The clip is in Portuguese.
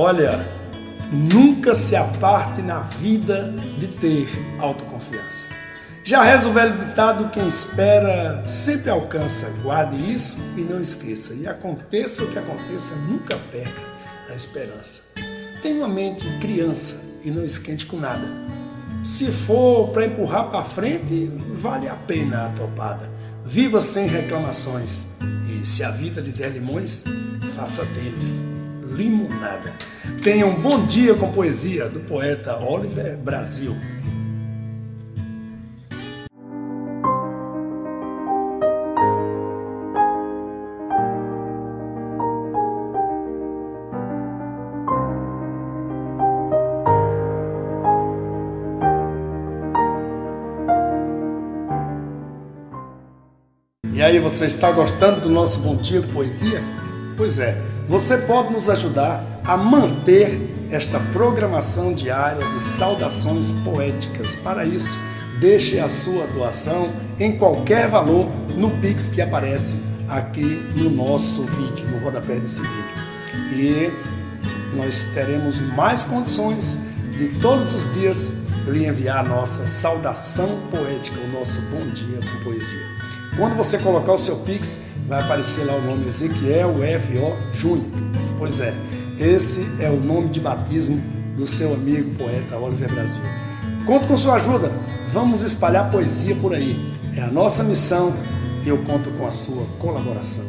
Olha, nunca se aparte na vida de ter autoconfiança. Já reza o velho ditado, quem espera sempre alcança. Guarde isso e não esqueça. E aconteça o que aconteça, nunca perca a esperança. Tenha uma mente criança e não esquente com nada. Se for para empurrar para frente, vale a pena a topada. Viva sem reclamações. E se a vida lhe der limões, faça deles limonada. Tenha um bom dia com poesia do poeta Oliver Brasil. E aí, você está gostando do nosso Bom Dia Poesia? Pois é, você pode nos ajudar a manter esta programação diária de saudações poéticas. Para isso, deixe a sua doação em qualquer valor no Pix que aparece aqui no nosso vídeo, no rodapé desse vídeo. E nós teremos mais condições de todos os dias lhe enviar a nossa saudação poética, o nosso bom dia com poesia. Quando você colocar o seu Pix, vai aparecer lá o nome Ezequiel F.O. Júnior. Pois é, esse é o nome de batismo do seu amigo poeta Oliver Brasil. Conto com sua ajuda, vamos espalhar poesia por aí. É a nossa missão e eu conto com a sua colaboração.